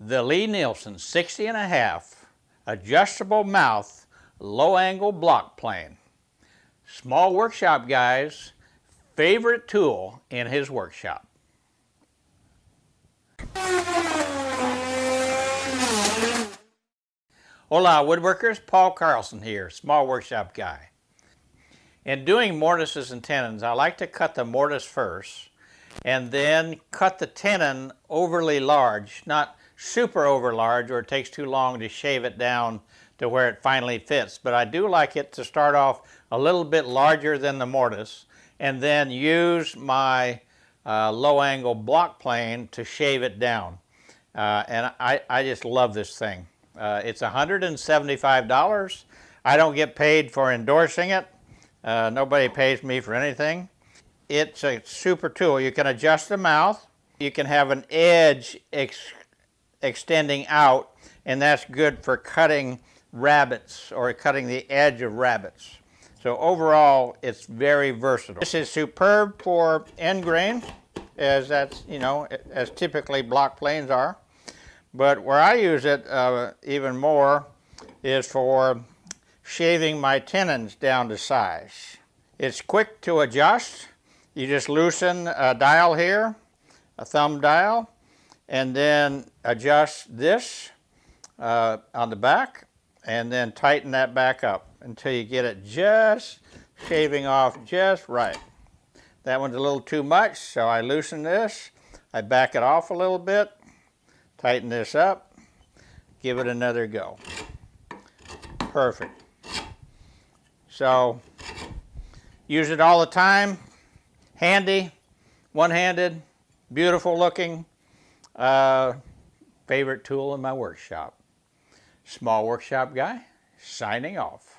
the Lie-Nielsen 60 and a half adjustable mouth low angle block plane. Small workshop guy's favorite tool in his workshop. Hola woodworkers, Paul Carlson here, small workshop guy. In doing mortises and tenons, I like to cut the mortise first and then cut the tenon overly large, not super over large or it takes too long to shave it down to where it finally fits. But I do like it to start off a little bit larger than the mortise and then use my uh, low angle block plane to shave it down. Uh, and I, I just love this thing. Uh, it's $175. I don't get paid for endorsing it. Uh, nobody pays me for anything. It's a super tool. You can adjust the mouth. You can have an edge ex extending out, and that's good for cutting rabbets or cutting the edge of rabbets. So overall, it's very versatile. This is superb for end grain, as that's, you know, as typically block planes are. But where I use it uh, even more is for shaving my tenons down to size. It's quick to adjust. You just loosen a dial here, a thumb dial, and then adjust this uh, on the back and then tighten that back up until you get it just shaving off just right. That one's a little too much, so I loosen this. I back it off a little bit Tighten this up, give it another go. Perfect. So use it all the time, handy, one-handed, beautiful looking, uh, favorite tool in my workshop. Small workshop guy, signing off.